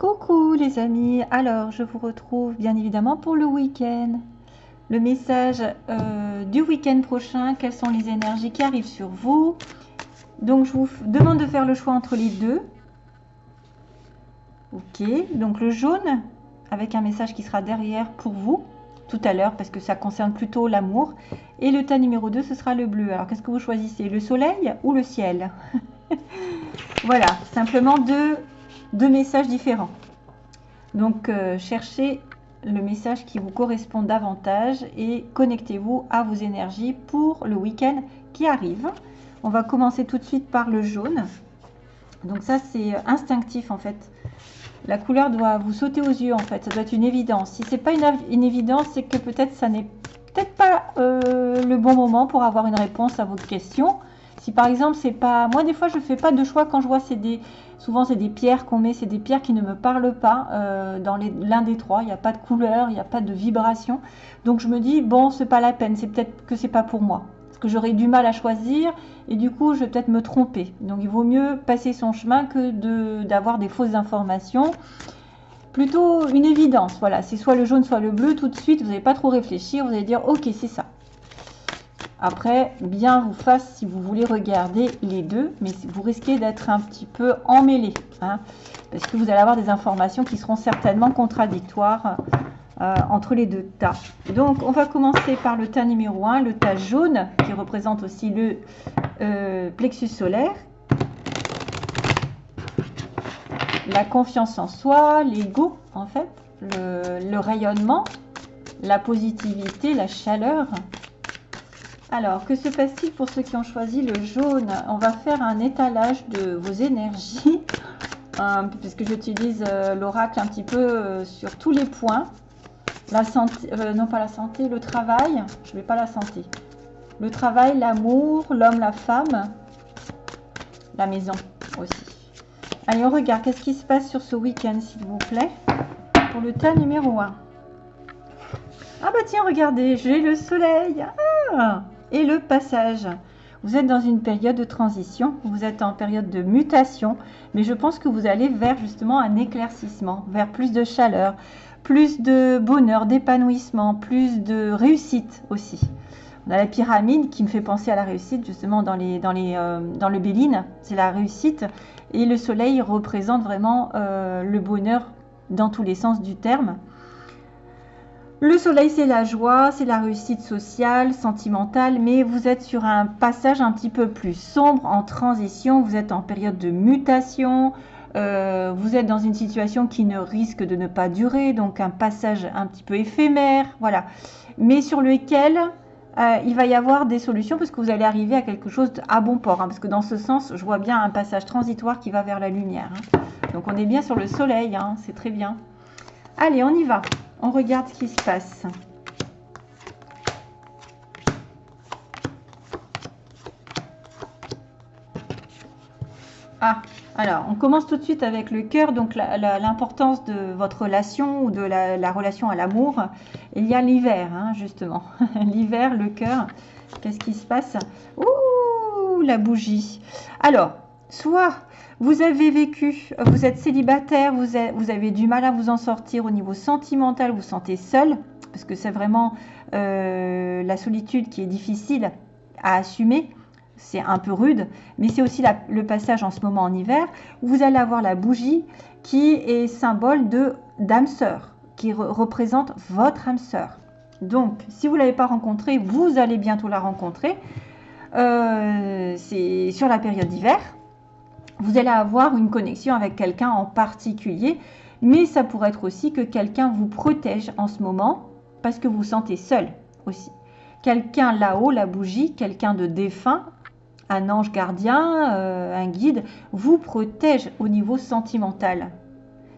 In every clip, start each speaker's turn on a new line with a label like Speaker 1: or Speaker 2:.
Speaker 1: Coucou les amis, alors je vous retrouve bien évidemment pour le week-end. Le message euh, du week-end prochain, quelles sont les énergies qui arrivent sur vous? Donc je vous demande de faire le choix entre les deux. Ok, donc le jaune avec un message qui sera derrière pour vous tout à l'heure parce que ça concerne plutôt l'amour. Et le tas numéro 2, ce sera le bleu. Alors qu'est-ce que vous choisissez? Le soleil ou le ciel? Voilà, simplement deux deux messages différents. Donc, euh, cherchez le message qui vous correspond davantage et connectez-vous à vos énergies pour le week-end qui arrive. On va commencer tout de suite par le jaune. Donc ça, c'est instinctif en fait. La couleur doit vous sauter aux yeux en fait. Ça doit être une évidence. Si c'est pas une, évidence, c'est que peut-être ça n'est peut-être pas euh, le bon moment pour avoir une réponse à votre question. Si par exemple, c'est pas... Moi, des fois, je fais pas de choix quand je vois c'est des... Souvent, c'est des pierres qu'on met, c'est des pierres qui ne me parlent pas euh, dans l'un des trois. Il n'y a pas de couleur, il n'y a pas de vibration. Donc, je me dis, bon, c'est pas la peine. C'est peut-être que c'est pas pour moi. Parce que j'aurais du mal à choisir et du coup, je vais peut-être me tromper. Donc, il vaut mieux passer son chemin que d'avoir des fausses informations plutôt une évidence. Voilà, c'est soit le jaune, soit le bleu. Tout de suite, vous n'allez pas trop réfléchir. Vous allez dire, ok, c'est ça. Après, bien vous fasse si vous voulez regarder les deux, mais vous risquez d'être un petit peu emmêlé, hein, parce que vous allez avoir des informations qui seront certainement contradictoires euh, entre les deux tas. Donc, on va commencer par le tas numéro 1, le tas jaune, qui représente aussi le euh, plexus solaire. La confiance en soi, l'ego, en fait, le rayonnement, la positivité, la chaleur, alors, que se passe-t-il pour ceux qui ont choisi le jaune? On va faire un étalage de vos énergies, euh, puisque j'utilise euh, l'oracle un petit peu euh, sur tous les points. Non pas la santé, le travail, je ne vais pas la santé. Le travail, l'amour, l'homme, la femme, la maison aussi. Allez, on regarde, qu'est-ce qui se passe sur ce week-end, s'il vous plaît, pour le tas numéro 1. Ah bah tiens, regardez, j'ai le soleil. Ah et le passage. Vous êtes dans une période de transition, vous êtes en période de mutation, mais je pense que vous allez vers justement un éclaircissement, vers plus de chaleur, plus de bonheur, d'épanouissement, plus de réussite aussi. On a la pyramide qui me fait penser à la réussite justement dans, euh, le Béline, c'est la réussite. Et le soleil représente vraiment euh, le bonheur dans tous les sens du terme. Le soleil, c'est la joie, c'est la réussite sociale, sentimentale, mais vous êtes sur un passage un petit peu plus sombre, en transition, vous êtes en période de mutation, euh, vous êtes dans une situation qui ne risque de ne pas durer, donc un passage un petit peu éphémère, voilà, mais sur lequel euh, il va y avoir des solutions parce que vous allez arriver à quelque chose à bon port, hein, parce que dans ce sens, je vois bien un passage transitoire qui va vers la lumière. Hein. Donc on est bien sur le soleil, hein, c'est très bien. Allez, on y va. On regarde ce qui se passe. Ah, alors, on commence tout de suite avec le cœur, donc l'importance de votre relation ou de la, relation à l'amour. Il y a l'hiver, hein, justement. l'hiver, le cœur. Qu'est-ce qui se passe? Ouh, la bougie. Alors, soit vous avez vécu, vous êtes célibataire, vous, avez du mal à vous en sortir au niveau sentimental, vous vous sentez seul, parce que c'est vraiment euh, la solitude qui est difficile à assumer. C'est un peu rude, mais c'est aussi le passage en ce moment en hiver où vous allez avoir la bougie qui est symbole de d'âme sœur, qui représente votre âme sœur. Donc, si vous ne l'avez pas rencontrée, vous allez bientôt la rencontrer. Euh, c'est sur la période d'hiver vous allez avoir une connexion avec quelqu'un en particulier, mais ça pourrait être aussi que quelqu'un vous protège en ce moment parce que vous vous sentez seul aussi. Quelqu'un là-haut, la bougie, quelqu'un de défunt, un ange gardien, euh, un guide, vous protège au niveau sentimental.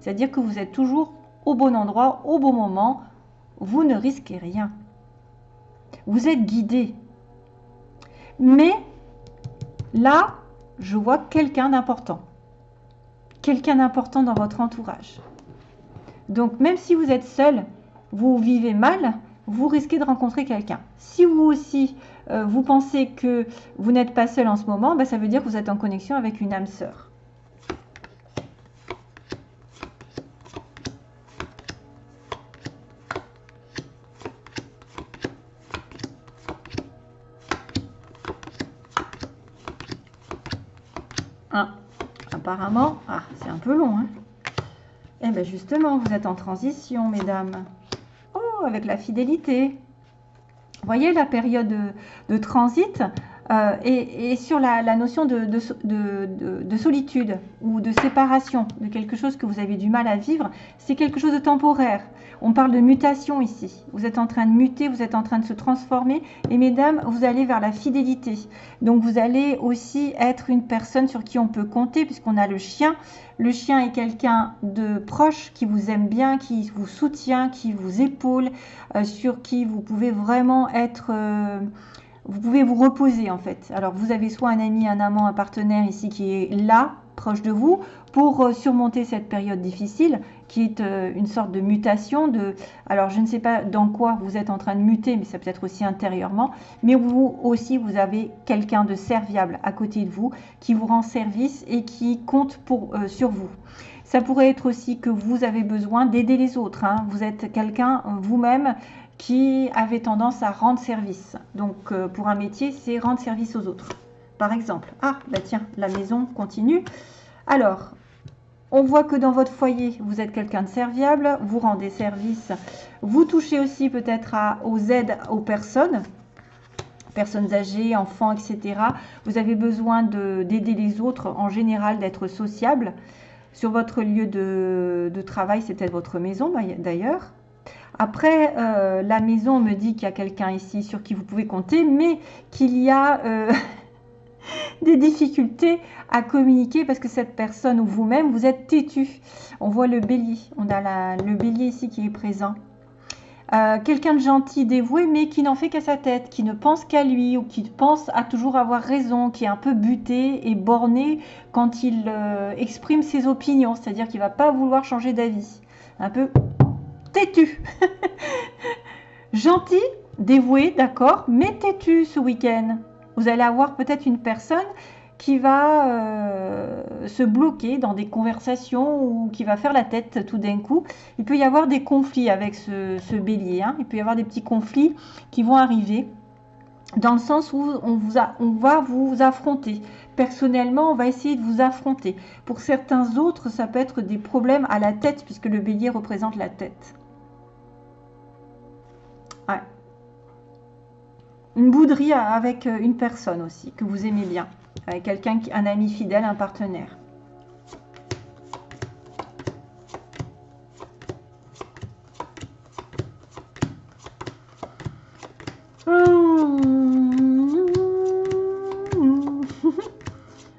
Speaker 1: C'est-à-dire que vous êtes toujours au bon endroit, au bon moment, vous ne risquez rien. Vous êtes guidé. Mais là, je vois quelqu'un d'important. Quelqu'un d'important dans votre entourage. Donc même si vous êtes seul, vous vivez mal, vous risquez de rencontrer quelqu'un. Si vous aussi, euh, vous pensez que vous n'êtes pas seul en ce moment, ben, ça veut dire que vous êtes en connexion avec une âme sœur. Apparemment, ah, c'est un peu long. Hein eh bien justement, vous êtes en transition, mesdames. Oh, avec la fidélité. Voyez la période de transit euh, et, sur la, notion de, de, solitude ou de séparation, de quelque chose que vous avez du mal à vivre, c'est quelque chose de temporaire. On parle de mutation ici. Vous êtes en train de muter, vous êtes en train de se transformer. Et mesdames, vous allez vers la fidélité. Donc vous allez aussi être une personne sur qui on peut compter, puisqu'on a le chien. Le chien est quelqu'un de proche qui vous aime bien, qui vous soutient, qui vous épaule, euh, sur qui vous pouvez vraiment être... Euh, vous pouvez vous reposer en fait. Alors vous avez soit un ami, un amant, un partenaire ici qui est là, proche de vous, pour euh, surmonter cette période difficile, qui est euh, une sorte de mutation. De, alors je ne sais pas dans quoi vous êtes en train de muter, mais ça peut être aussi intérieurement. Mais vous aussi, vous avez quelqu'un de serviable à côté de vous, qui vous rend service et qui compte pour, euh, sur vous. Ça pourrait être aussi que vous avez besoin d'aider les autres. Hein. Vous êtes quelqu'un vous-même qui avait tendance à rendre service. Donc euh, pour un métier, c'est rendre service aux autres. Par exemple, ah bah tiens, la maison continue. Alors, on voit que dans votre foyer, vous êtes quelqu'un de serviable, vous rendez service, vous touchez aussi peut-être aux aides aux personnes, personnes âgées, enfants, etc. Vous avez besoin d'aider les autres, en général d'être sociable. Sur votre lieu de, de travail, c'est peut-être votre maison d'ailleurs. Après, euh, la maison me dit qu'il y a quelqu'un ici sur qui vous pouvez compter, mais qu'il y a euh, des difficultés à communiquer parce que cette personne ou vous-même, vous êtes têtu. On voit le bélier. On a le bélier ici qui est présent. Euh, quelqu'un de gentil, dévoué, mais qui n'en fait qu'à sa tête, qui ne pense qu'à lui ou qui pense à toujours avoir raison, qui est un peu buté et borné quand il exprime ses opinions, c'est-à-dire qu'il ne va pas vouloir changer d'avis. Un peu têtu. Gentil, dévoué, d'accord, mais têtu ce week-end. Vous allez avoir peut-être une personne qui va euh, se bloquer dans des conversations ou qui va faire la tête tout d'un coup. Il peut y avoir des conflits avec ce, bélier. Hein. Il peut y avoir des petits conflits qui vont arriver dans le sens où on, va vous affronter. Personnellement, on va essayer de vous affronter. Pour certains autres, ça peut être des problèmes à la tête puisque le bélier représente la tête. Une bouderie avec euh, une personne aussi, que vous aimez bien. Avec quelqu'un, un ami fidèle, un partenaire.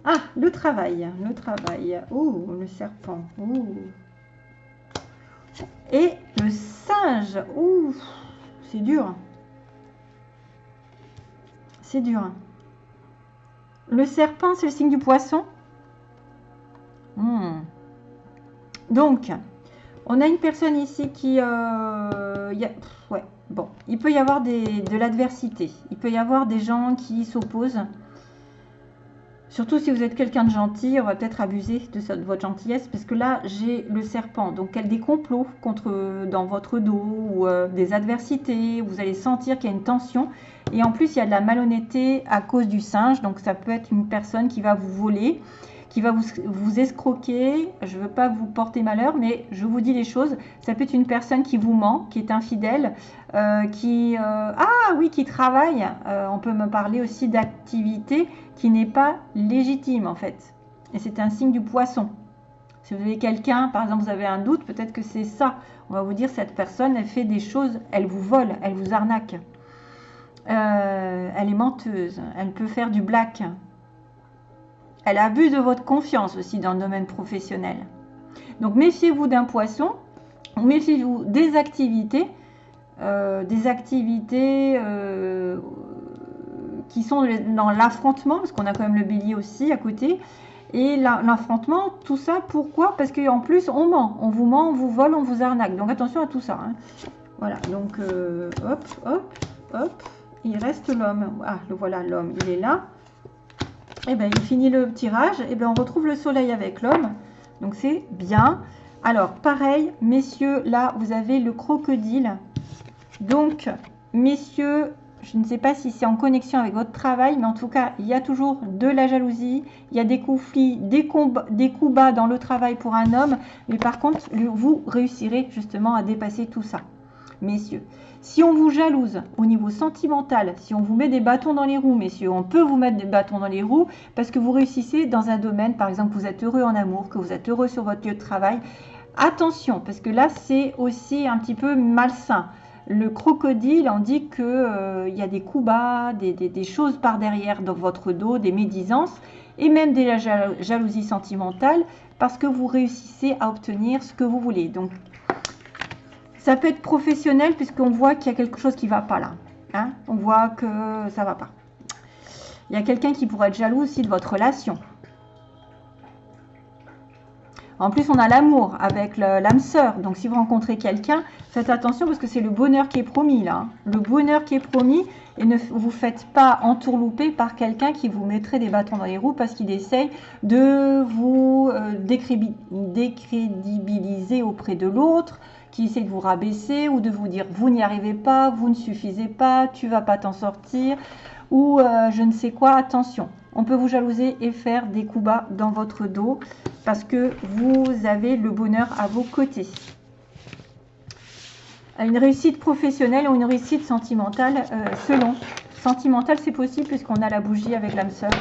Speaker 1: Ah, le travail, le travail. Oh, le serpent. Et le singe. Ouh, c'est dur c'est dur. Le serpent, c'est le signe du poisson. Hmm. Donc, on a une personne ici qui... Euh, ouais, bon. Il peut y avoir de l'adversité. Il peut y avoir des gens qui s'opposent. Surtout si vous êtes quelqu'un de gentil, on va peut-être abuser de, votre gentillesse, parce que là, j'ai le serpent. Donc, quel des complots dans votre dos, ou euh, des adversités, vous allez sentir qu'il y a une tension. Et en plus, il y a de la malhonnêteté à cause du singe. Donc, ça peut être une personne qui va vous voler, qui va vous, escroquer. Je ne veux pas vous porter malheur, mais je vous dis les choses. Ça peut être une personne qui vous ment, qui est infidèle, euh, qui... Euh, ah oui, qui travaille. Euh, on peut me parler aussi d'activité qui n'est pas légitime, en fait. Et c'est un signe du poisson. Si vous avez quelqu'un, par exemple, vous avez un doute, peut-être que c'est ça. On va vous dire, cette personne, elle fait des choses, elle vous vole, elle vous arnaque. Elle est menteuse, elle peut faire du black. Elle abuse de votre confiance aussi dans le domaine professionnel. Donc méfiez-vous d'un poisson, méfiez-vous des activités, euh, des activités euh, qui sont dans l'affrontement, parce qu'on a quand même le bélier aussi à côté. Et l'affrontement, tout ça, pourquoi? Parce qu'en plus, on ment. On vous ment, on vous vole, on vous arnaque. Donc attention à tout ça. Hein. Voilà, donc hop, hop, hop il reste l'homme. Ah, le voilà, l'homme, il est là. Et eh bien, il finit le tirage. Et eh bien, on retrouve le soleil avec l'homme. Donc, c'est bien. Alors, pareil, messieurs, là, vous avez le crocodile. Donc, messieurs, je ne sais pas si c'est en connexion avec votre travail, mais en tout cas, il y a toujours de la jalousie, il y a des conflits, des, des coups bas dans le travail pour un homme, mais par contre, vous réussirez justement à dépasser tout ça. Messieurs, si on vous jalouse au niveau sentimental, si on vous met des bâtons dans les roues, messieurs, on peut vous mettre des bâtons dans les roues parce que vous réussissez dans un domaine, par exemple, vous êtes heureux en amour, que vous êtes heureux sur votre lieu de travail. Attention, parce que là, c'est aussi un petit peu malsain. Le crocodile en dit qu'il euh, y a des coups bas, des, choses par derrière dans votre dos, des médisances et même des jalousies sentimentales parce que vous réussissez à obtenir ce que vous voulez. Donc, ça peut être professionnel puisqu'on voit qu'il y a quelque chose qui ne va pas là. Hein. On voit que ça ne va pas. Il y a quelqu'un qui pourrait être jaloux aussi de votre relation. En plus, on a l'amour avec l'âme sœur. Donc, si vous rencontrez quelqu'un, faites attention parce que c'est le bonheur qui est promis là. Hein. Le bonheur qui est promis. Et ne vous faites pas entourlouper par quelqu'un qui vous mettrait des bâtons dans les roues parce qu'il essaye de vous euh, décrédibiliser auprès de l'autre, qui essaie de vous rabaisser ou de vous dire vous n'y arrivez pas, vous ne suffisez pas, tu vas pas t'en sortir ou euh, je ne sais quoi. Attention, on peut vous jalouser et faire des coups bas dans votre dos parce que vous avez le bonheur à vos côtés. Une réussite professionnelle ou une réussite sentimentale, euh, selon. Sentimentale, c'est possible puisqu'on a la bougie avec l'âme sœur.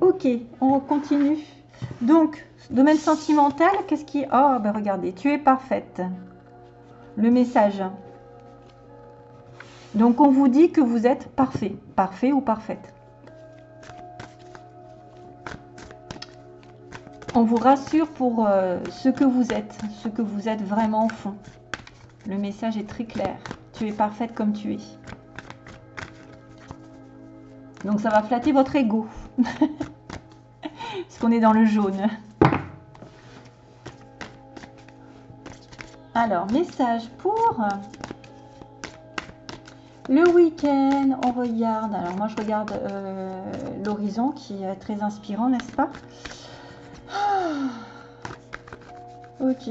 Speaker 1: Ok, on continue. Donc, Domaine sentimental, qu'est-ce qui... Oh, ben regardez, tu es parfaite. Le message. Donc, on vous dit que vous êtes parfait. Parfait ou parfaite. On vous rassure pour euh, ce que vous êtes, ce que vous êtes vraiment au fond. Le message est très clair. Tu es parfaite comme tu es. Donc ça va flatter votre ego. Parce qu'on est dans le jaune. Alors, message pour le week-end. On regarde. Alors, moi, je regarde euh, l'horizon qui est très inspirant, n'est-ce pas? Ah. Ok.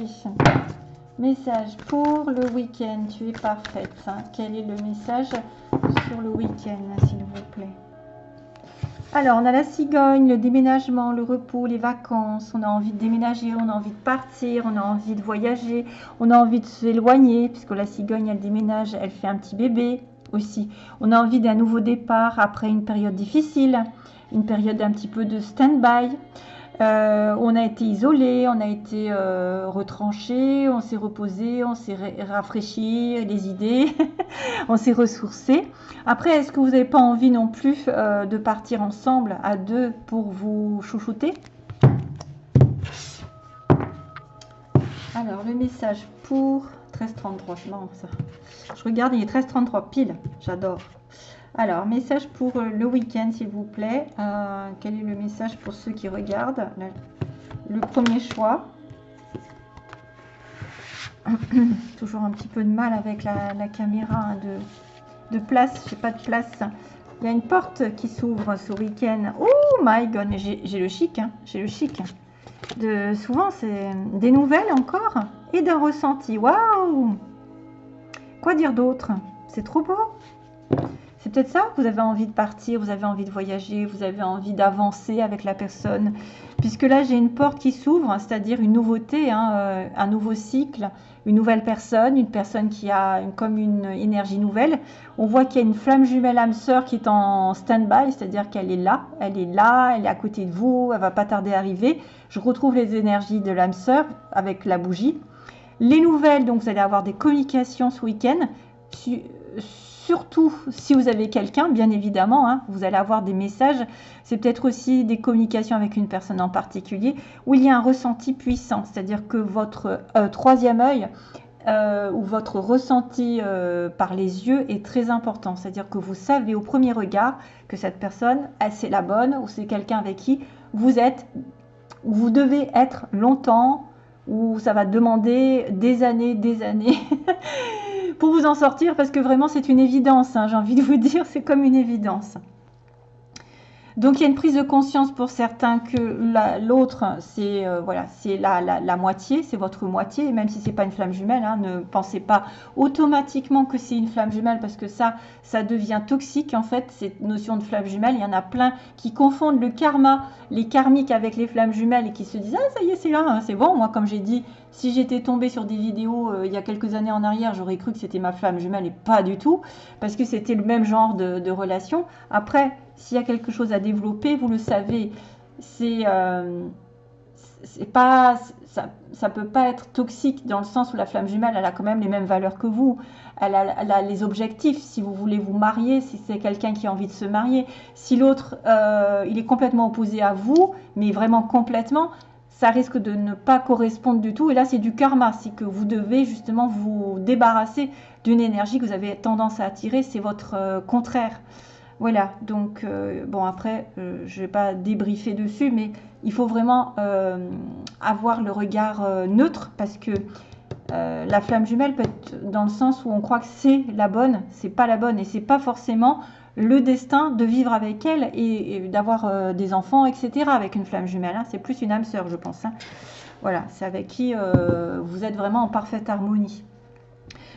Speaker 1: Message pour le week-end. Tu es parfaite. Quel est le message sur le week-end, s'il vous plaît? Alors, on a la cigogne, le déménagement, le repos, les vacances. On a envie de déménager, on a envie de partir, on a envie de voyager, on a envie de s'éloigner, puisque la cigogne, elle déménage, elle fait un petit bébé aussi. On a envie d'un nouveau départ après une période difficile, une période un petit peu de stand-by. Euh, on a été isolé, on a été euh, retranché, on s'est reposé, on s'est rafraîchi les idées, on s'est ressourcé. Après, est-ce que vous n'avez pas envie non plus euh, de partir ensemble à deux pour vous chouchouter? Alors, le message pour 1333, c'est marrant ça. Je regarde, il est 1333 pile, j'adore. Alors, message pour euh, le week-end, s'il vous plaît. Euh, quel est le message pour ceux qui regardent Le premier choix? Toujours un petit peu de mal avec la, caméra hein, de, place. Je n'ai pas de place. Il y a une porte qui s'ouvre ce week-end. Oh my god, j'ai le chic. Hein. j'ai le chic. De, souvent, c'est des nouvelles encore et d'un ressenti. Waouh Quoi dire d'autre? C'est trop beau c'est peut-être ça, vous avez envie de partir, vous avez envie de voyager, vous avez envie d'avancer avec la personne. Puisque là, j'ai une porte qui s'ouvre, c'est-à-dire une nouveauté, hein, euh, un nouveau cycle, une nouvelle personne, une personne qui a comme une énergie nouvelle. On voit qu'il y a une flamme jumelle âme sœur qui est en stand-by, c'est-à-dire qu'elle est là, elle est là, elle est à côté de vous, elle va pas tarder à arriver. Je retrouve les énergies de l'âme sœur avec la bougie. Les nouvelles, donc vous allez avoir des communications ce week-end surtout si vous avez quelqu'un, bien évidemment, hein, vous allez avoir des messages. C'est peut-être aussi des communications avec une personne en particulier où il y a un ressenti puissant, c'est-à-dire que votre euh, troisième œil euh, ou votre ressenti euh, par les yeux est très important. C'est-à-dire que vous savez au premier regard que cette personne, c'est la bonne ou c'est quelqu'un avec qui vous êtes, ou vous devez être longtemps, ou ça va demander des années, des années. pour vous en sortir parce que vraiment c'est une évidence. Hein, j'ai envie de vous dire, c'est comme une évidence. Donc il y a une prise de conscience pour certains que l'autre, c'est euh, voilà, la, la, moitié, c'est votre moitié, même si c'est pas une flamme jumelle. Hein, ne pensez pas automatiquement que c'est une flamme jumelle parce que ça, ça devient toxique en fait. Cette notion de flamme jumelle, il y en a plein qui confondent le karma, les karmiques avec les flammes jumelles et qui se disent ah ça y est c'est là, hein, c'est bon. Moi comme j'ai dit, si j'étais tombée sur des vidéos euh, il y a quelques années en arrière, j'aurais cru que c'était ma flamme jumelle et pas du tout parce que c'était le même genre de, relation. Après s'il y a quelque chose à développer, vous le savez. C'est euh, pas ça, ça peut pas être toxique dans le sens où la flamme jumelle, elle a quand même les mêmes valeurs que vous. Elle a, les objectifs. Si vous voulez vous marier, si c'est quelqu'un qui a envie de se marier, si l'autre, euh, il est complètement opposé à vous, mais vraiment complètement, ça risque de ne pas correspondre du tout. Et là, c'est du karma. C'est que vous devez justement vous débarrasser d'une énergie que vous avez tendance à attirer. C'est votre euh, contraire. Voilà, donc euh, bon après, euh, je ne vais pas débriefer dessus, mais il faut vraiment avoir le regard neutre parce que la flamme jumelle peut être dans le sens où on croit que c'est la bonne, c'est pas la bonne et c'est pas forcément le destin de vivre avec elle et, d'avoir des enfants, etc. avec une flamme jumelle. Hein. C'est plus une âme sœur, je pense. Hein. Voilà, c'est avec qui vous êtes vraiment en parfaite harmonie.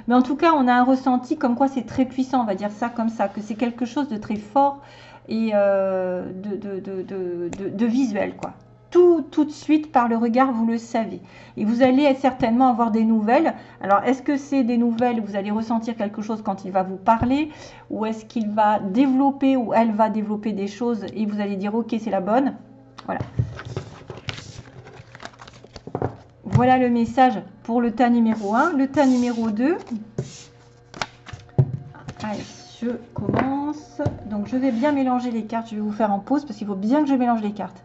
Speaker 1: Mais en tout cas, on a un ressenti comme quoi c'est très puissant, on va dire ça comme ça, que c'est quelque chose de très fort et euh, de, visuel, quoi. Tout, de suite, par le regard, vous le savez. Et vous allez certainement avoir des nouvelles. Alors, est-ce que c'est des nouvelles, vous allez ressentir quelque chose quand il va vous parler Ou est-ce qu'il va développer ou elle va développer des choses et vous allez dire, ok, c'est la bonne? Voilà. Voilà le message pour le tas numéro 1. Le tas numéro 2. Allez, je commence. Donc, je vais bien mélanger les cartes. Je vais vous faire en pause parce qu'il faut bien que je mélange les cartes.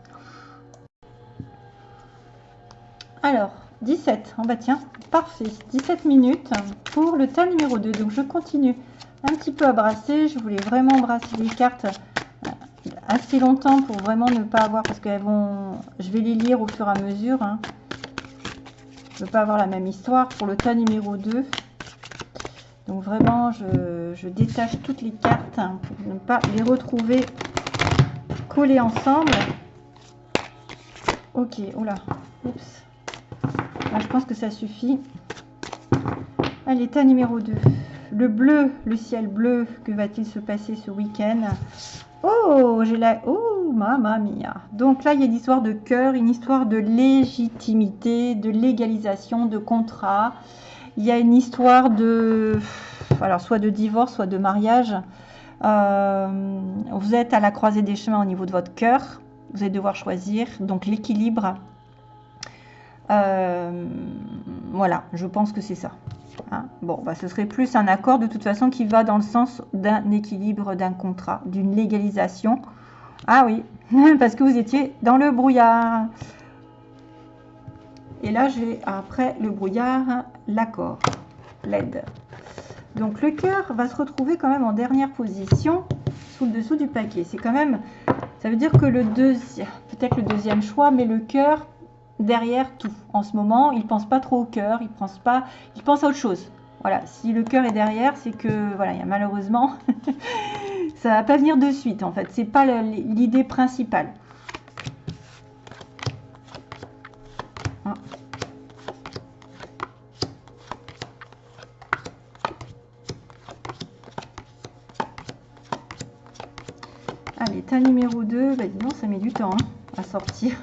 Speaker 1: Alors, 17. En oh bah tiens, parfait. 17 minutes pour le tas numéro 2. Donc, je continue un petit peu à brasser. Je voulais vraiment brasser les cartes assez longtemps pour vraiment ne pas avoir... Parce qu'elles vont... Je vais les lire au fur et à mesure. Hein. Je ne veux pas avoir la même histoire pour le tas numéro 2. Donc vraiment, je, détache toutes les cartes pour ne pas les retrouver collées ensemble. Ok, oula, oups. Je pense que ça suffit. Allez, tas numéro 2. Le bleu, le ciel bleu, que va-t-il se passer ce week-end? Oh, j'ai la... Oh, mamma mia. Donc là, il y a une histoire de cœur, une histoire de légitimité, de légalisation, de contrat. Il y a une histoire de... Alors, soit de divorce, soit de mariage. Euh, vous êtes à la croisée des chemins au niveau de votre cœur. Vous allez devoir choisir. Donc, l'équilibre. Euh, voilà, je pense que c'est ça. Hein. bon, bah, ce serait plus un accord de toute façon qui va dans le sens d'un équilibre, d'un contrat, d'une légalisation. Ah oui, parce que vous étiez dans le brouillard. Et là, j'ai après le brouillard, l'accord, l'aide. Donc le cœur va se retrouver quand même en dernière position sous le dessous du paquet. C'est quand même, ça veut dire que le deuxième, peut-être le deuxième choix, mais le cœur derrière tout. En ce moment, il pense pas trop au cœur, il pense pas, il pense à autre chose. Voilà, si le cœur est derrière, c'est que voilà, il y a malheureusement, ça va pas venir de suite. En fait, c'est pas l'idée principale. Ah. Allez, numéro 2, bah dis ça met du temps hein, à sortir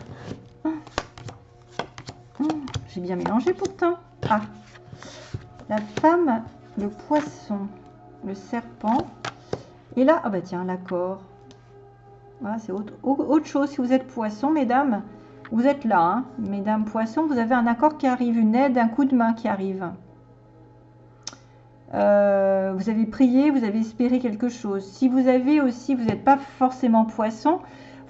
Speaker 1: bien mélangé pourtant. Ah, la femme, le poisson, le serpent. Et là, ah bah tiens, l'accord. Voilà, c'est autre, autre, chose. Si vous êtes poisson, mesdames, vous êtes là. Hein. Mesdames poisson, vous avez un accord qui arrive, une aide, un coup de main qui arrive. Euh, vous avez prié, vous avez espéré quelque chose. Si vous avez aussi, vous n'êtes pas forcément poisson,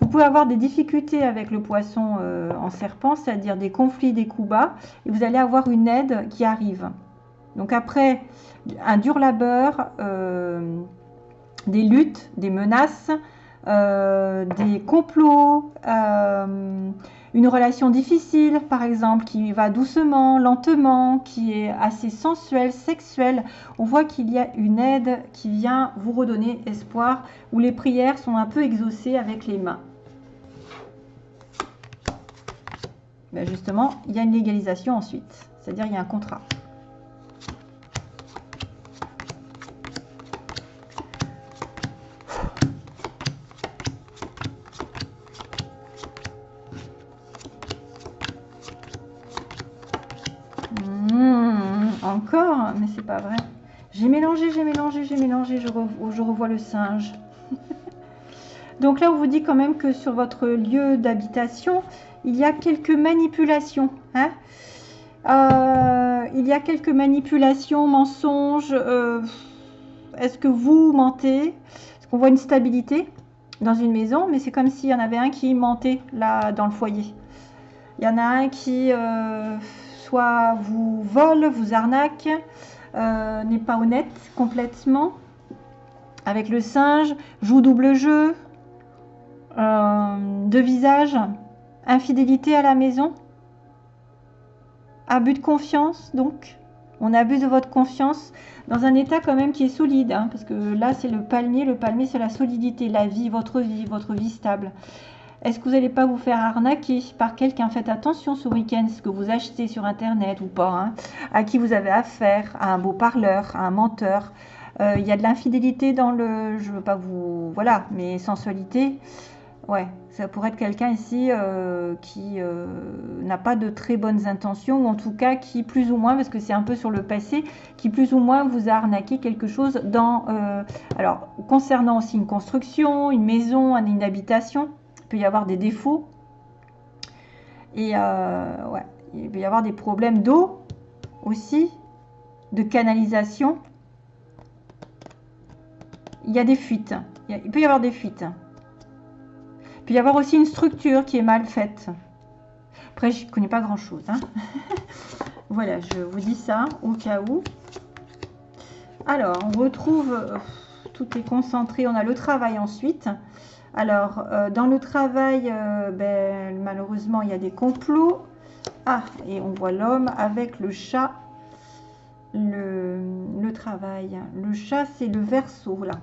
Speaker 1: vous pouvez avoir des difficultés avec le poisson euh, en serpent, c'est-à-dire des conflits, des coups bas, et vous allez avoir une aide qui arrive. Donc après un dur labeur, euh, des luttes, des menaces, des complots, une relation difficile, par exemple, qui va doucement, lentement, qui est assez sensuelle, sexuelle. On voit qu'il y a une aide qui vient vous redonner espoir, où les prières sont un peu exaucées avec les mains. Ben justement, il y a une légalisation ensuite, c'est-à-dire il y a un contrat. J'ai mélangé, je, je revois le singe. Donc là, on vous dit quand même que sur votre lieu d'habitation, il y a quelques manipulations. Hein. Euh, il y a quelques manipulations, mensonges. Euh, est-ce que vous mentez? Est-ce qu'on voit une stabilité dans une maison Mais c'est comme s'il y en avait un qui mentait là dans le foyer. Il y en a un qui euh, soit vous vole, vous arnaque, n'est pas honnête complètement. Avec le singe, joue double jeu, de visage, Infidélité à la maison Abus de confiance, donc On abuse de votre confiance dans un état quand même qui est solide, hein, parce que là, c'est le palmier. Le palmier, c'est la solidité, la vie, votre vie, votre vie stable. Est-ce que vous n'allez pas vous faire arnaquer par quelqu'un? Faites attention ce week-end, ce que vous achetez sur Internet ou pas, hein, à qui vous avez affaire, à un beau parleur, à un menteur. Euh, il y a de l'infidélité dans le... Je veux pas vous... Voilà, mais sensualité. Ouais, ça pourrait être quelqu'un ici euh, qui euh, n'a pas de très bonnes intentions, ou en tout cas qui plus ou moins, parce que c'est un peu sur le passé, qui plus ou moins vous a arnaqué quelque chose dans... Alors, concernant aussi une construction, une maison, une habitation, peut y avoir des défauts. Et ouais, il peut y avoir des problèmes d'eau aussi, de canalisation. Il y a des fuites. Il peut y avoir des fuites peut y avoir aussi une structure qui est mal faite. Après, je ne connais pas grand-chose. Hein. voilà, je vous dis ça au cas où. Alors, on retrouve, euh, tout est concentré, on a le travail ensuite. Alors, euh, dans le travail, euh, ben, malheureusement, il y a des complots. Ah, et on voit l'homme avec le chat, le, le travail. Le chat, c'est le verso, là.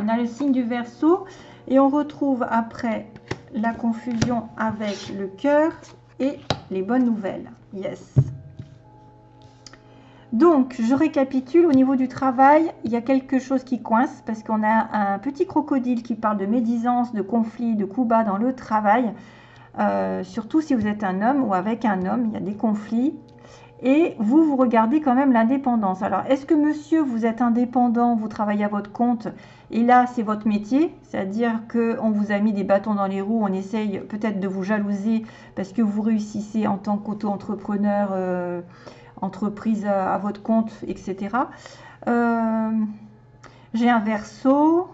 Speaker 1: On a le signe du verso et on retrouve après la confusion avec le cœur et les bonnes nouvelles. Yes. Donc, je récapitule, au niveau du travail, il y a quelque chose qui coince parce qu'on a un petit crocodile qui parle de médisance, de conflit, de coups bas dans le travail. Euh, surtout si vous êtes un homme ou avec un homme, il y a des conflits. Et vous, vous regardez quand même l'indépendance. Alors, est-ce que monsieur, vous êtes indépendant, vous travaillez à votre compte et là, c'est votre métier, c'est-à-dire qu'on vous a mis des bâtons dans les roues, on essaye peut-être de vous jalouser parce que vous réussissez en tant qu'auto-entrepreneur, euh, entreprise à, votre compte, etc. Euh, j'ai un verso.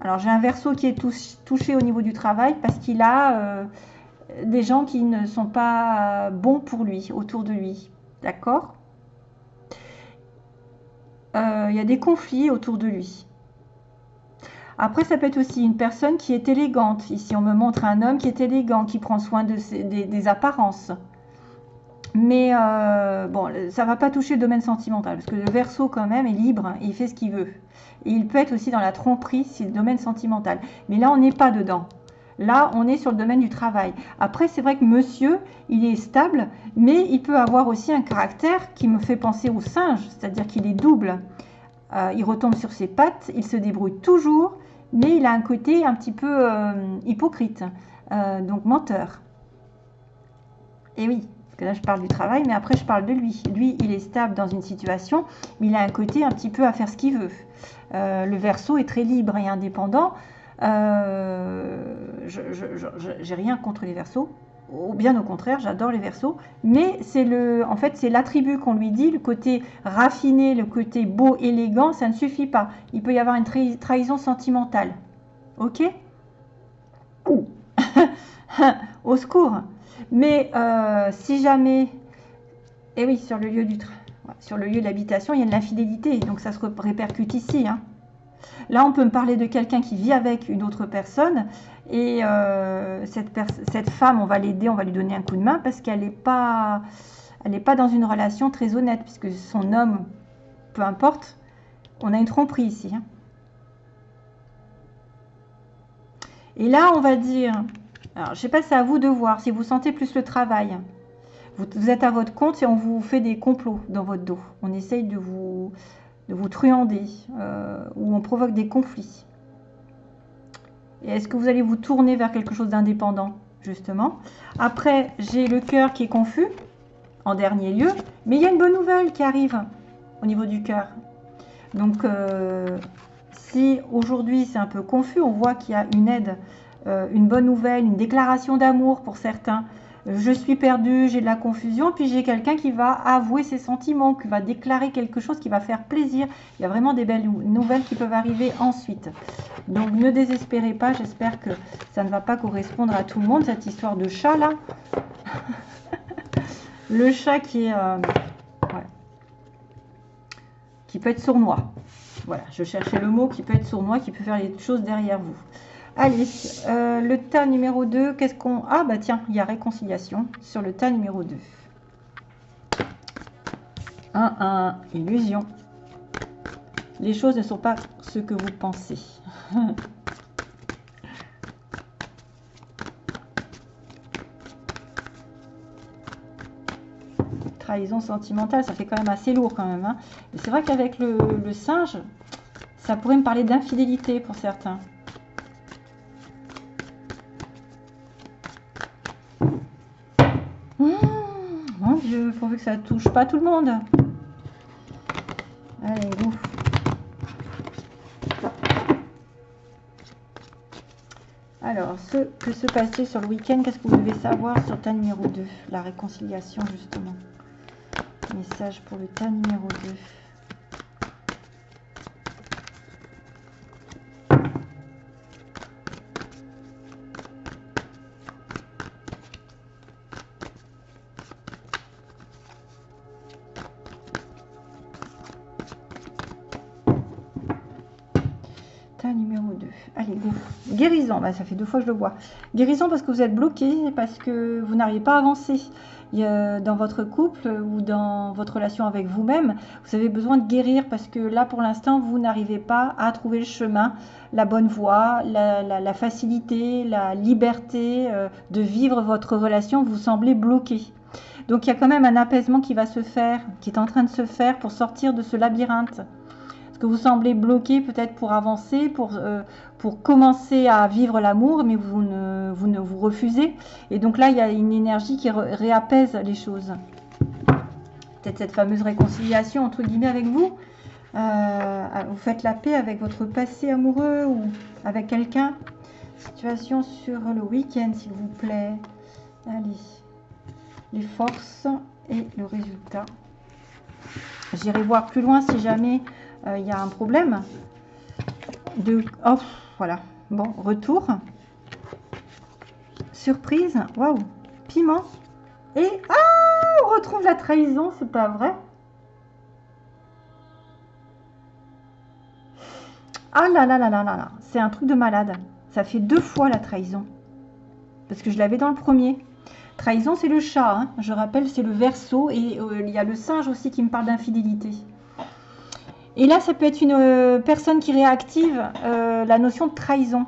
Speaker 1: Alors, j'ai un verso qui est touché au niveau du travail parce qu'il a euh, des gens qui ne sont pas bons pour lui, autour de lui. D'accord? Il y a des conflits autour de lui. Après, ça peut être aussi une personne qui est élégante. Ici, on me montre un homme qui est élégant, qui prend soin de des, apparences. Mais euh, bon, ça ne va pas toucher le domaine sentimental, parce que le verso quand même est libre, il fait ce qu'il veut. Et il peut être aussi dans la tromperie, c'est le domaine sentimental. Mais là, on n'est pas dedans. Là, on est sur le domaine du travail. Après, c'est vrai que monsieur, il est stable, mais il peut avoir aussi un caractère qui me fait penser au singe, c'est-à-dire qu'il est double. Euh, il retombe sur ses pattes, il se débrouille toujours, mais il a un côté un petit peu euh, hypocrite, donc menteur. Et oui, que là je parle du travail, mais après je parle de lui. Lui, il est stable dans une situation, mais il a un côté un petit peu à faire ce qu'il veut. Euh, le verso est très libre et indépendant. je n'ai rien contre les versos, ou bien au contraire, j'adore les versos, mais c'est le, en fait, c'est l'attribut qu'on lui dit, le côté raffiné, le côté beau, élégant, ça ne suffit pas. Il peut y avoir une trahison sentimentale. Ok? Au secours. Mais euh, si jamais, et eh oui, sur le lieu du sur le lieu d'habitation, il y a de l'infidélité, donc ça se répercute ici. Hein. Là, on peut me parler de quelqu'un qui vit avec une autre personne et euh, cette, femme, on va l'aider, on va lui donner un coup de main parce qu'elle n'est pas, elle pas dans une relation très honnête puisque son homme, peu importe, on a une tromperie ici. Hein. Et là, on va dire, alors je sais pas, c'est à vous de voir si vous sentez plus le travail. Vous, êtes à votre compte et on vous fait des complots dans votre dos. On essaye de vous, de vous truander euh, ou on provoque des conflits. Et est-ce que vous allez vous tourner vers quelque chose d'indépendant, justement? Après, j'ai le cœur qui est confus, en dernier lieu, mais il y a une bonne nouvelle qui arrive au niveau du cœur. Donc, euh, si aujourd'hui c'est un peu confus, on voit qu'il y a une aide, une bonne nouvelle, une déclaration d'amour pour certains, je suis perdu, j'ai de la confusion, puis j'ai quelqu'un qui va avouer ses sentiments, qui va déclarer quelque chose qui va faire plaisir. Il y a vraiment des belles nouvelles qui peuvent arriver ensuite. Donc ne désespérez pas, j'espère que ça ne va pas correspondre à tout le monde, cette histoire de chat là. le chat qui est... Euh, qui peut être sournois. Voilà, je cherchais le mot qui peut être sournois, qui peut faire les choses derrière vous. Allez, euh, le tas numéro 2, qu'est-ce qu'on... Ah bah tiens, il y a réconciliation sur le tas numéro 2. 1, 1, illusion. Les choses ne sont pas ce que vous pensez. Trahison sentimentale, ça fait quand même assez lourd quand même. Hein. c'est vrai qu'avec le, le singe, ça pourrait me parler d'infidélité pour certains. Que ça touche pas tout le monde. Allez, go. Alors, ce que se passe sur le week-end Qu'est-ce que vous devez savoir sur ta numéro 2 La réconciliation, justement. Message pour le tas numéro 2. Bah, ça fait deux fois que je le vois. Guérison parce que vous êtes bloqué, parce que vous n'arrivez pas à avancer dans votre couple ou dans votre relation avec vous-même. Vous avez besoin de guérir parce que là, pour l'instant, vous n'arrivez pas à trouver le chemin, la bonne voie, la, facilité, la liberté euh, de vivre votre relation. Vous semblez bloqué. Donc il y a quand même un apaisement qui va se faire, qui est en train de se faire pour sortir de ce labyrinthe que vous semblez bloqué peut-être pour avancer, pour, euh, pour commencer à vivre l'amour, mais vous ne, vous ne vous refusez. Et donc là, il y a une énergie qui réapaise les choses. Peut-être cette fameuse réconciliation, entre guillemets, avec vous. Euh, vous faites la paix avec votre passé amoureux ou avec quelqu'un. Situation sur le week-end, s'il vous plaît. Allez. Les forces et le résultat. J'irai voir plus loin si jamais euh, il y a un problème. De... Oh, voilà. Bon, retour. Surprise. Waouh. Piment. Et... Ah On retrouve la trahison, c'est pas vrai Ah là là là là là là. C'est un truc de malade. Ça fait deux fois la trahison. Parce que je l'avais dans le premier. Trahison, c'est le chat. Hein. Je rappelle, c'est le verso. Et euh, il y a le singe aussi qui me parle d'infidélité. Et là, ça peut être une euh, personne qui réactive euh, la notion de trahison.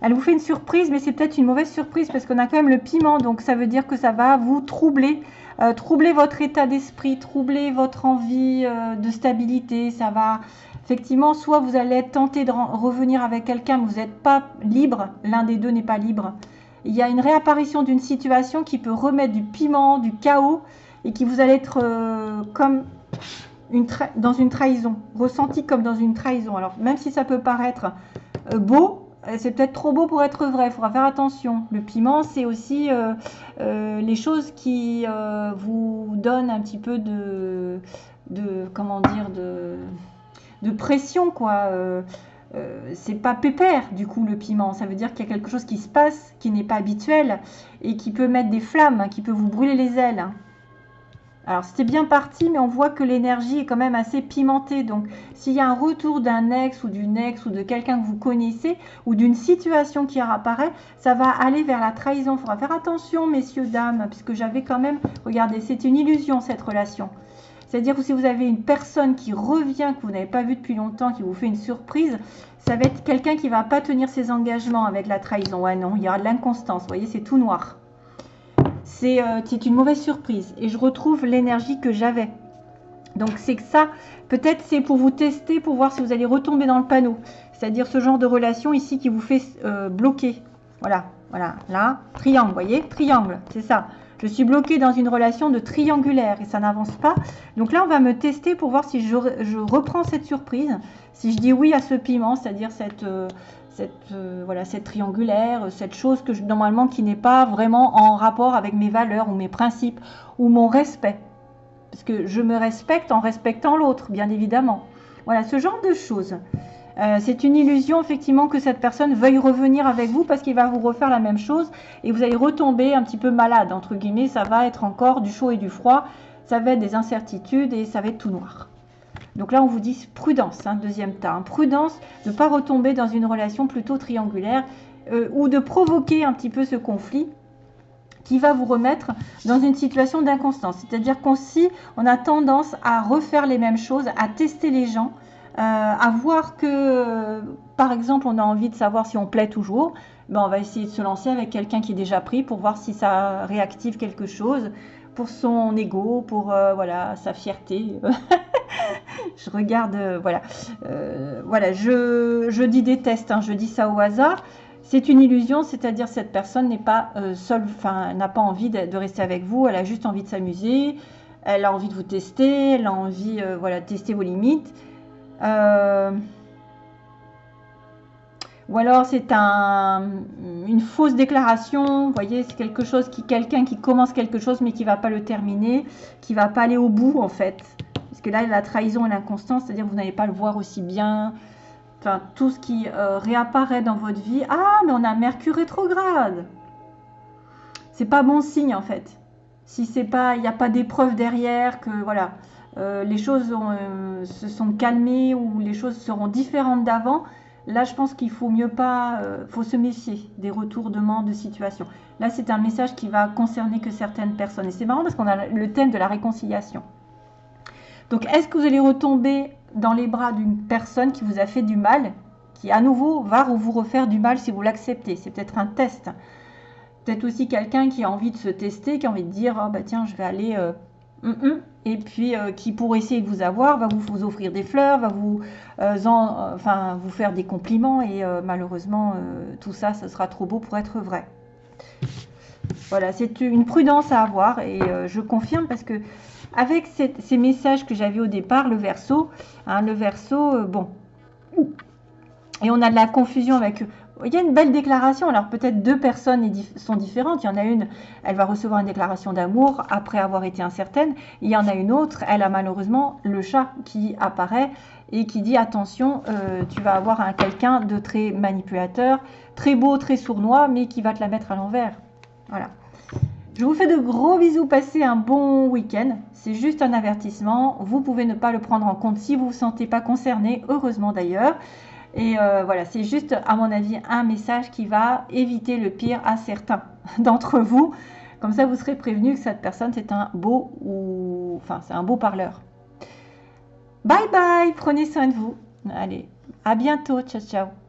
Speaker 1: Elle vous fait une surprise, mais c'est peut-être une mauvaise surprise parce qu'on a quand même le piment, donc ça veut dire que ça va vous troubler, euh, troubler votre état d'esprit, troubler votre envie de stabilité. Ça va effectivement, soit vous allez être tenté de revenir avec quelqu'un, mais vous n'êtes pas libre, l'un des deux n'est pas libre. Il y a une réapparition d'une situation qui peut remettre du piment, du chaos, et qui vous allez être comme dans une trahison, ressenti comme dans une trahison. Alors même si ça peut paraître euh, beau, euh, c'est peut-être trop beau pour être vrai, il faudra faire attention. Le piment, c'est aussi euh, les choses qui vous donnent un petit peu de, comment dire, de, pression, quoi. c'est pas pépère du coup le piment, ça veut dire qu'il y a quelque chose qui se passe qui n'est pas habituel et qui peut mettre des flammes, qui peut vous brûler les ailes. Alors c'était bien parti, mais on voit que l'énergie est quand même assez pimentée. Donc s'il y a un retour d'un ex ou d'une ex ou de quelqu'un que vous connaissez ou d'une situation qui apparaît, ça va aller vers la trahison. Il faudra faire attention, messieurs, dames, puisque j'avais quand même, regardez, c'est une illusion cette relation. C'est-à-dire que si vous avez une personne qui revient, que vous n'avez pas vu depuis longtemps, qui vous fait une surprise, ça va être quelqu'un qui ne va pas tenir ses engagements avec la trahison. Ouais, non, il y aura de l'inconstance. Vous voyez, c'est tout noir. Euh, c'est une mauvaise surprise. Et je retrouve l'énergie que j'avais. Donc c'est que ça, peut-être c'est pour vous tester, pour voir si vous allez retomber dans le panneau. C'est-à-dire ce genre de relation ici qui vous fait euh, bloquer. Voilà, voilà, là, triangle, voyez, triangle, c'est ça. Je suis bloqué dans une relation de triangulaire et ça n'avance pas. Donc là, on va me tester pour voir si je, reprends cette surprise. Si je dis oui à ce piment, c'est-à-dire cette, euh, cette, euh, voilà, cette triangulaire, cette chose que normalement qui n'est pas vraiment en rapport avec mes valeurs ou mes principes ou mon respect. Parce que je me respecte en respectant l'autre, bien évidemment. Voilà, ce genre de choses. Euh, c'est une illusion effectivement que cette personne veuille revenir avec vous parce qu'il va vous refaire la même chose et vous allez retomber un petit peu malade, entre guillemets, ça va être encore du chaud et du froid, ça va être des incertitudes et ça va être tout noir. Donc là, on vous dit prudence, hein, deuxième tas. Hein. prudence de ne pas retomber dans une relation plutôt triangulaire euh, ou de provoquer un petit peu ce conflit qui va vous remettre dans une situation d'inconstance. C'est-à-dire qu'on si on a tendance à refaire les mêmes choses, à tester les gens, euh, à voir que, par exemple, on a envie de savoir si on plaît toujours, ben on va essayer de se lancer avec quelqu'un qui est déjà pris pour voir si ça réactive quelque chose pour son ego, pour euh, voilà sa fierté. je regarde, euh, voilà, euh, voilà, je, je, dis des tests, hein, je dis ça au hasard. C'est une illusion, c'est-à-dire cette personne n'est pas seule, enfin n'a pas envie de, rester avec vous, elle a juste envie de s'amuser, elle a envie de vous tester, elle a envie, voilà, de tester vos limites. Ou alors c'est un, une fausse déclaration, vous voyez, c'est quelque chose qui, quelqu'un qui commence quelque chose mais qui ne va pas le terminer, qui ne va pas aller au bout en fait. Parce que là, la trahison et l'inconstance, c'est-à-dire que vous n'allez pas le voir aussi bien. Enfin, tout ce qui euh, réapparaît dans votre vie. Ah, mais on a Mercure rétrograde. C'est pas bon signe en fait. Si c'est pas, il n'y a pas d'épreuve derrière, que voilà, euh, les choses euh, se sont calmées ou les choses seront différentes d'avant, Là, je pense qu'il faut mieux pas, euh, faut se méfier des retournements de situation. Là, c'est un message qui va concerner que certaines personnes. Et c'est marrant parce qu'on a le thème de la réconciliation. Donc, est-ce que vous allez retomber dans les bras d'une personne qui vous a fait du mal, qui à nouveau va vous refaire du mal si vous l'acceptez? C'est peut-être un test. Peut-être aussi quelqu'un qui a envie de se tester, qui a envie de dire, oh, bah tiens, je vais aller euh. Et puis euh, qui pour essayer de vous avoir va vous, offrir des fleurs, va vous, euh, euh, vous faire des compliments. Et malheureusement tout ça, ce sera trop beau pour être vrai. Voilà, c'est une prudence à avoir. Et je confirme parce que avec ces messages que j'avais au départ, le verso, hein, le verso, bon, et on a de la confusion avec il y a une belle déclaration. Alors peut-être deux personnes sont différentes. Il y en a une, elle va recevoir une déclaration d'amour après avoir été incertaine. Il y en a une autre, elle a malheureusement le chat qui apparaît et qui dit attention, euh, tu vas avoir un quelqu'un de très manipulateur, très beau, très sournois, mais qui va te la mettre à l'envers. Voilà. Je vous fais de gros bisous, passez un bon week-end. C'est juste un avertissement. Vous pouvez ne pas le prendre en compte si vous ne vous sentez pas concerné, heureusement d'ailleurs. Et euh, voilà, c'est juste, à mon avis, un message qui va éviter le pire à certains d'entre vous. Comme ça, vous serez prévenu que cette personne, c'est un beau ou... Enfin, c'est un beau parleur. Bye bye, prenez soin de vous. Allez, à bientôt, ciao ciao.